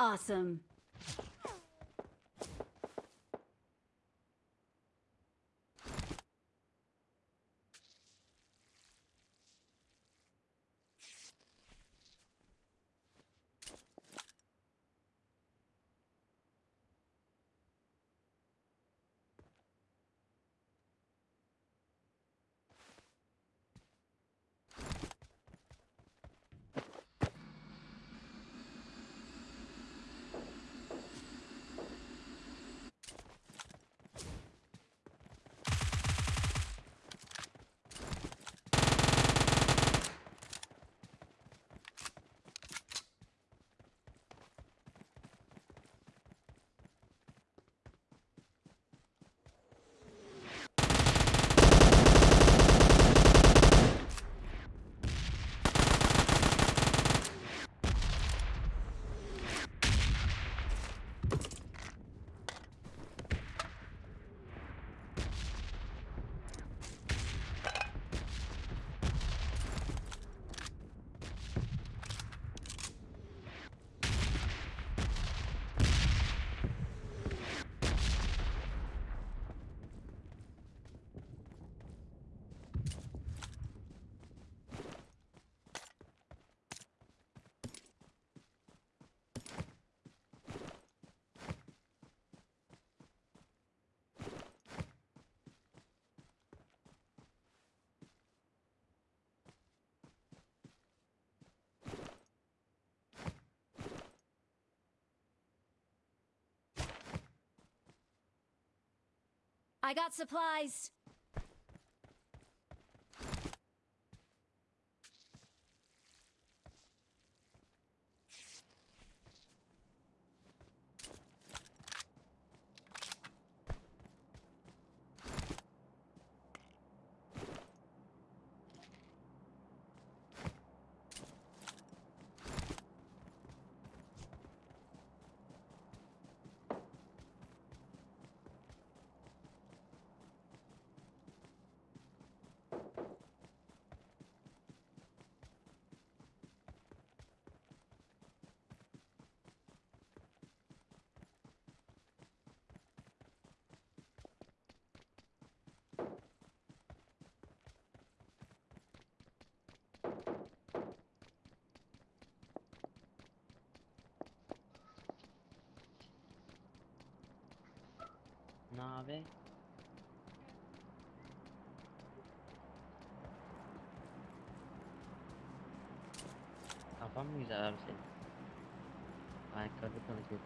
Awesome. I got supplies. Ne abi? Kafan mı güzel abi senin? Ayakkabı konuşuyor.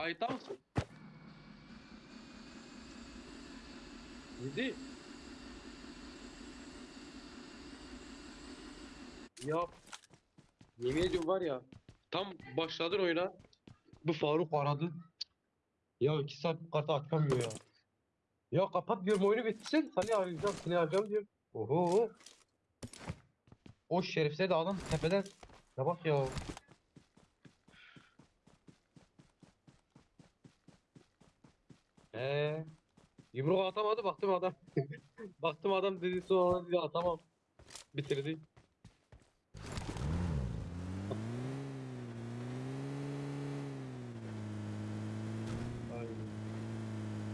Kayıtta mısın? Yedi. Ya yemin ediyorum var ya tam başladın oyuna bu Faruk aradı. Ya iki saat bu kartı açamıyor ya. Ya kapat diyorum oyunu bitsin seni arayacağım seni arayacağım diyorum. Oho. O şerifse de adam tepeden. Ya bak ya. Yumruk atamadı baktım adam. baktım adam dedi sonra dedi atamam. Bitirdi.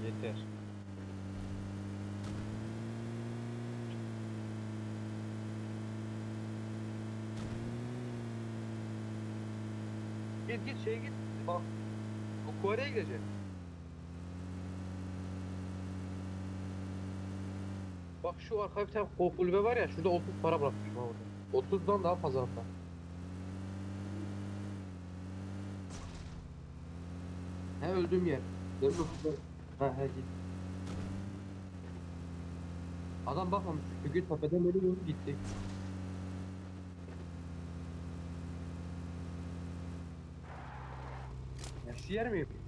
Yeter. Git git şeye git. Bak. O Kore'ye gidecek. Bak şu arka bir tane kulübe var ya şurada 30 para bırakmışım orada. 30'dan daha fazla hatta. He öldüğüm yer. Benim 30'dan. Ha he git. Adam bakmamış çünkü tepeden beri doğru gitti. Yaşı yer mi yapayım?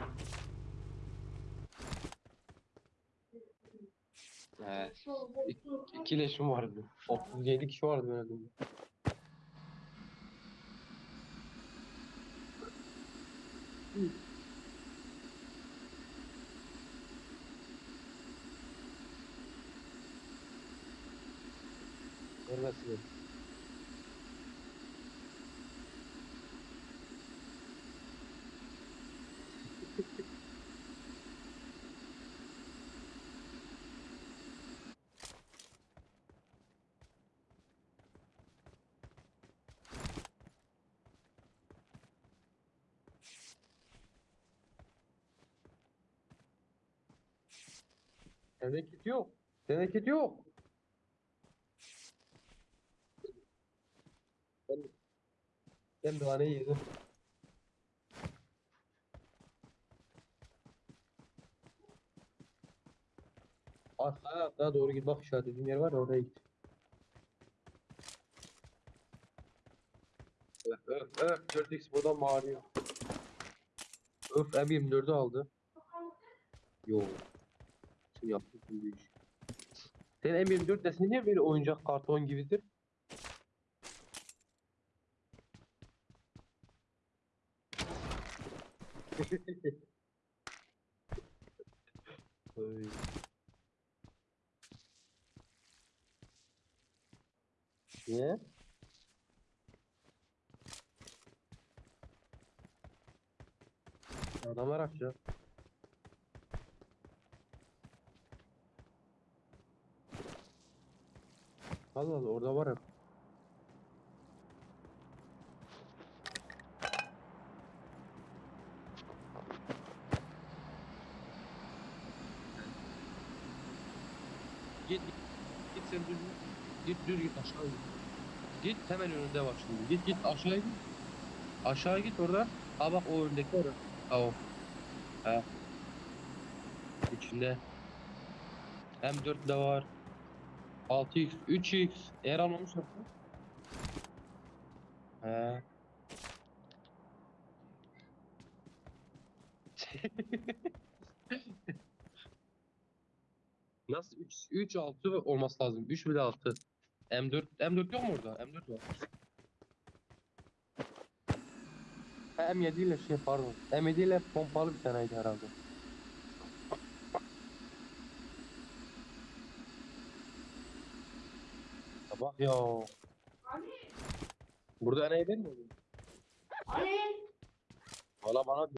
Evet. İki, leşim vardı. 37 kişi vardı ben öldüğümde. Ölmesin. Sende kit yok. Sende kit yok. Ben, ben naneyi yedim. Arkaya arkaya doğru git bak işaretlediğim yer var ya oraya git. Öf öf öf 4x buradan bağırıyor. Öf M24'ü aldı. Yo. Sen yaptın bu iş. Senin M24 deseni niye böyle oyuncak karton gibidir? Oy. Niye? Adam araç ya. Allah Allah orada var ya. Git git git sen düz git düz git aşağı git. Git hemen önünde bak şimdi. Git git aşağı git. Aşağı git orada. Ha bak o öndeki orada. Ha o. Ha. İçinde. M4 de var. 6x, 3x. Eğer almamış yapsa. He. Nasıl 3 3 6 olması lazım. 3 bile 6. M4 M4 yok mu orada? M4 var. Ha, M7 ile şey pardon. M7 ile pompalı bir taneydi herhalde. Bak ya. Burada enayi değil mi? Valla bana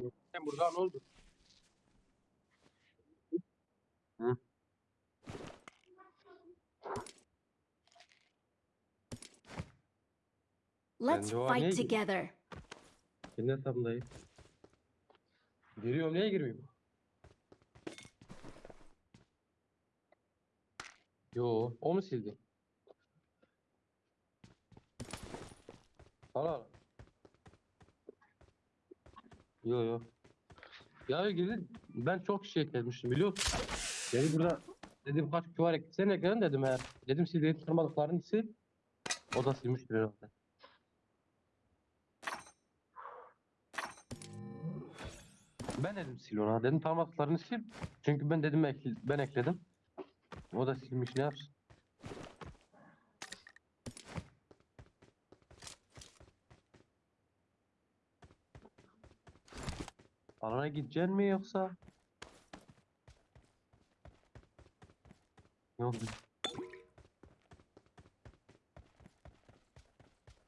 Sen burada ne oldu? Let's o fight together. Kendi hesabındayım. Giriyorum niye girmiyorum? Yo, o mu sildi? Hala. Yo yo. Ya girdi. Ben çok şey eklemiştim biliyor musun? Dedi burada dedim kaç küvar eklesene ekledin dedim eğer. Dedim sildiği tanımadıklarını sil. O da silmiştir herhalde. Ben dedim sil ona. Dedim tanımadıklarını sil. Çünkü ben dedim ben ekledim. O da silmiş ne yapsın? Alana gideceksin mi yoksa? Yok.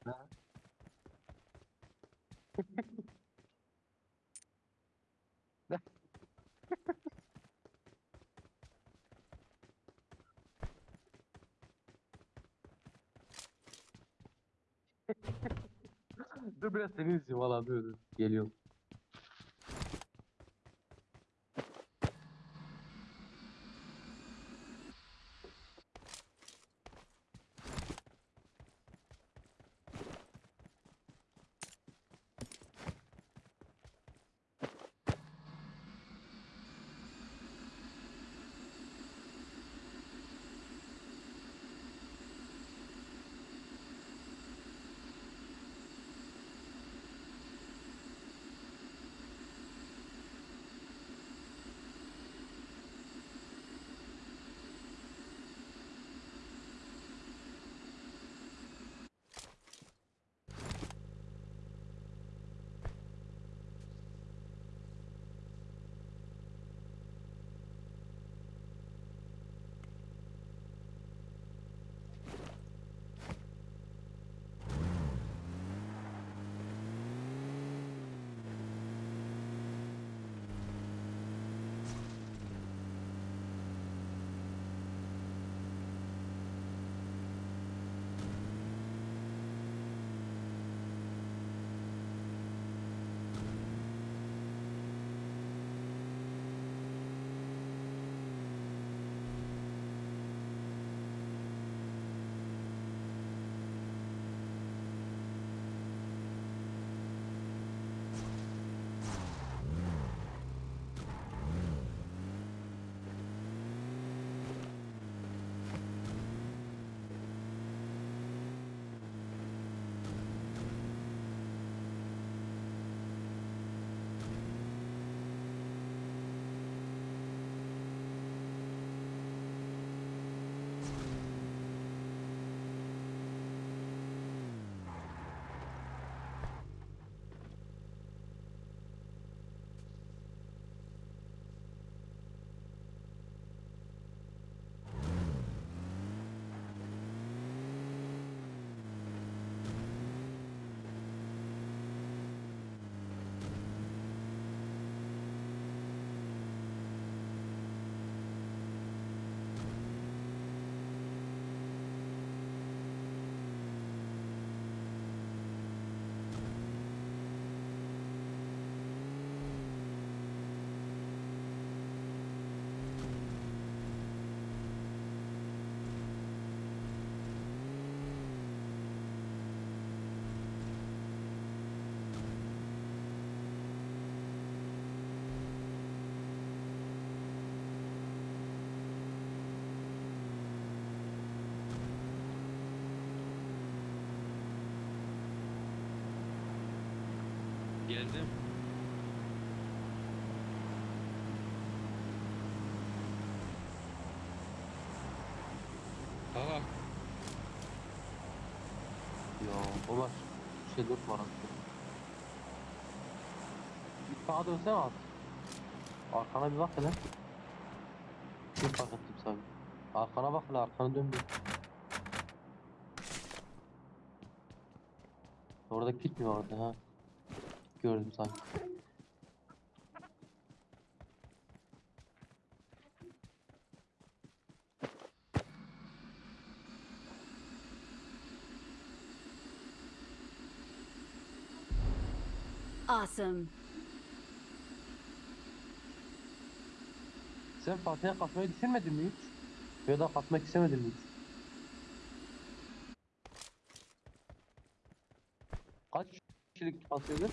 Ha? Dur biraz seni izleyeyim valla dur dur. Geliyorum. Geldim. Aa. Ya Ömer şey dört var aslında. Bir sağa dönsene at. Arkana bir bak hele. Bir fark ettim sadece. Arkana bak lan arkana dön bir. Orada mi vardı ha? Gördüm sanki. Awesome. Sen Fatih'e katmayı düşünmedin mi hiç? Ya da katmak istemedin mi hiç? Kaç kişilik atıyordun?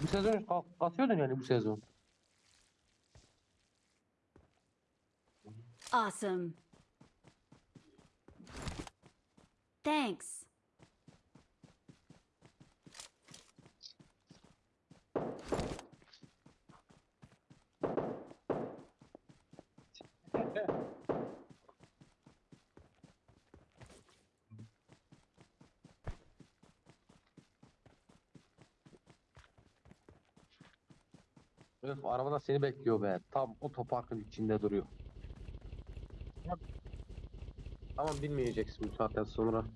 Bu sezon ka- katıyordun yani bu sezon. Awesome. Thanks. Öf arabada seni bekliyor be. Tam otoparkın içinde duruyor. Tamam bilmeyeceksin bu saatten sonra.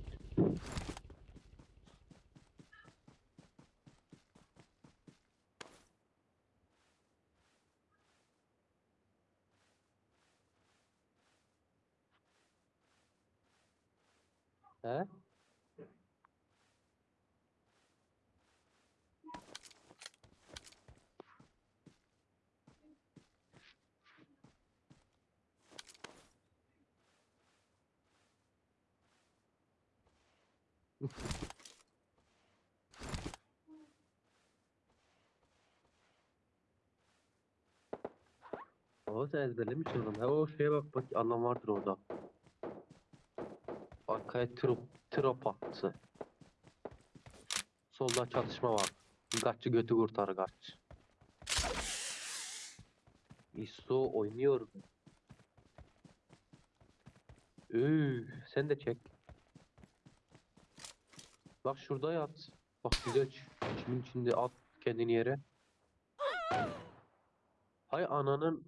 He? O sen ezberlemiş oğlum. Ha o şeye bak bak anlam vardır orada. Arkaya trop, trop attı. Solda çatışma var. Gaççı götü kurtar gaç. İso oynuyor. Üü, sen de çek. Bak şurada yat. Bak güzel ç- çimin içinde at kendini yere. Hay ananın